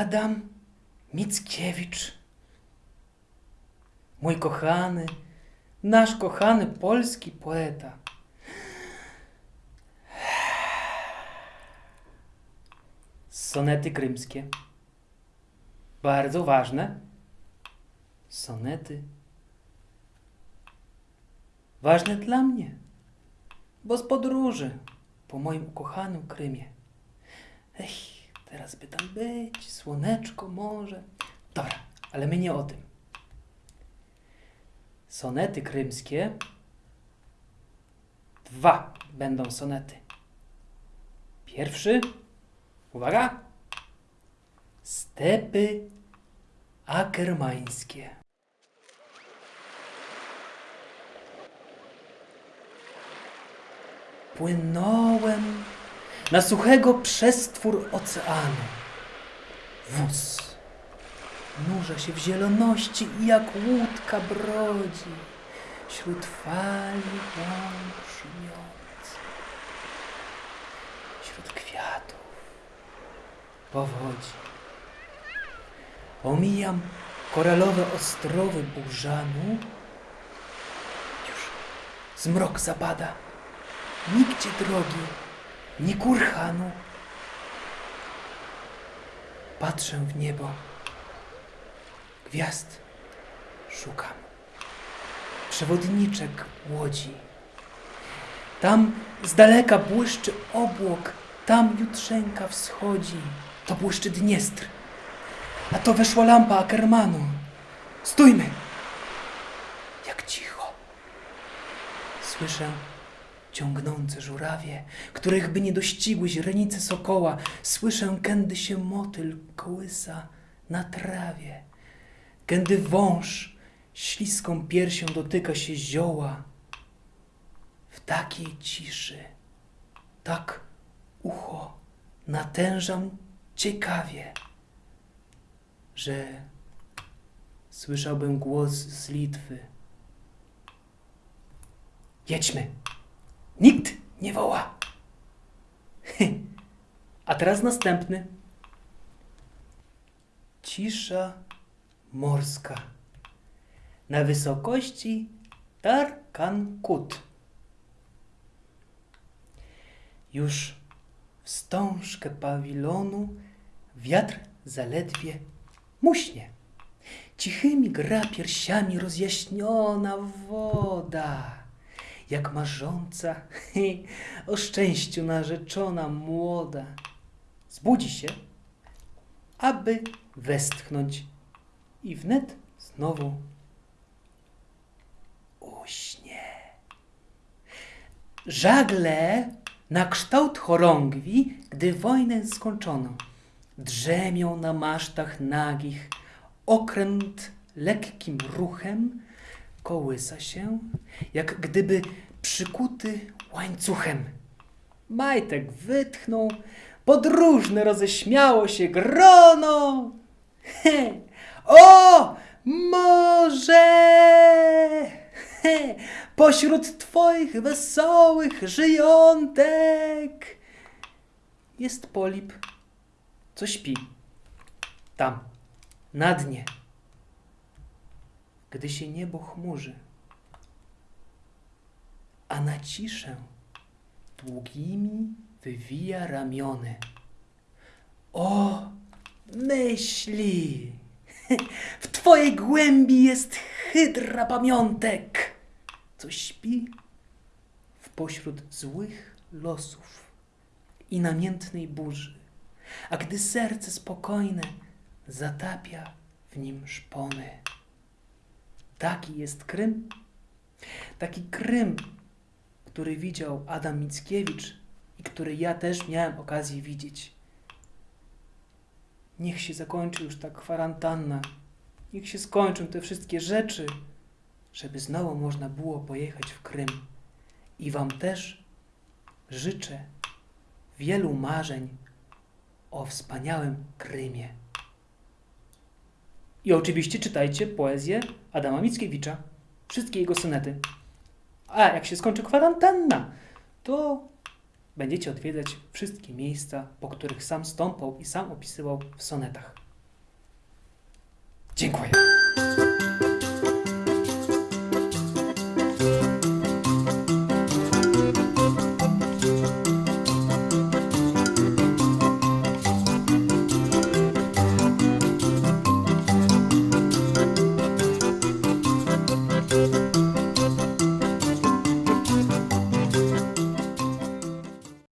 Adam Mickiewicz. Mój kochany, nasz kochany polski poeta. Sonety krymskie. Bardzo ważne. Sonety. Ważne dla mnie, bo z podróży po moim ukochanym Krymie. Ech, teraz by tam być, słoneczko, morze. Dobra, ale my nie o tym. Sonety krymskie. Dwa będą sonety. Pierwszy, uwaga, stepy akermańskie. Płynąłem na suchego przestwór oceanu. Wóz nurza się w zieloności i jak łódka brodzi wśród fali łąk szumiących, wśród kwiatów powodzi. Omijam koralowe ostrowy burzanu. Już zmrok zapada. Nigdzie drogi, ni kurhanu. Patrzę w niebo. Gwiazd szukam. Przewodniczek łodzi. Tam z daleka błyszczy obłok, tam jutrzenka wschodzi. To błyszczy Dniestr. A to weszła lampa Ackermanu. Stójmy! Jak cicho. Słyszę ciągnące żurawie, których by nie dościgły źrenice sokoła. Słyszę, kędy się motyl kołysa na trawie, kędy wąż śliską piersią dotyka się zioła. W takiej ciszy, tak ucho natężam ciekawie, że słyszałbym głos z Litwy. Jedźmy! Nikt nie woła. A teraz następny. Cisza morska. Na wysokości Tarkankut. Już wstążkę pawilonu wiatr zaledwie muśnie. Cichymi gra piersiami rozjaśniona woda jak marząca o szczęściu narzeczona młoda. Zbudzi się, aby westchnąć i wnet znowu uśnie. Żagle na kształt chorągwi, gdy wojnę skończono, drzemią na masztach nagich, okręt lekkim ruchem kołysa się, jak gdyby przykuty łańcuchem. Majtek wytchnął, podróżne roześmiało się grono. He, o, może he, pośród twoich wesołych żyjątek jest polip, co śpi tam, na dnie gdy się niebo chmurzy, a na ciszę długimi wywija ramiony. O, myśli! W twojej głębi jest hydra pamiątek, co śpi w pośród złych losów i namiętnej burzy, a gdy serce spokojne zatapia w nim szpony. Taki jest Krym. Taki Krym, który widział Adam Mickiewicz i który ja też miałem okazję widzieć. Niech się zakończy już ta kwarantanna. Niech się skończą te wszystkie rzeczy, żeby znowu można było pojechać w Krym. I Wam też życzę wielu marzeń o wspaniałym Krymie. I oczywiście czytajcie poezję Adama Mickiewicza, wszystkie jego sonety. A jak się skończy kwarantanna, to będziecie odwiedzać wszystkie miejsca, po których sam stąpał i sam opisywał w sonetach. Dziękuję.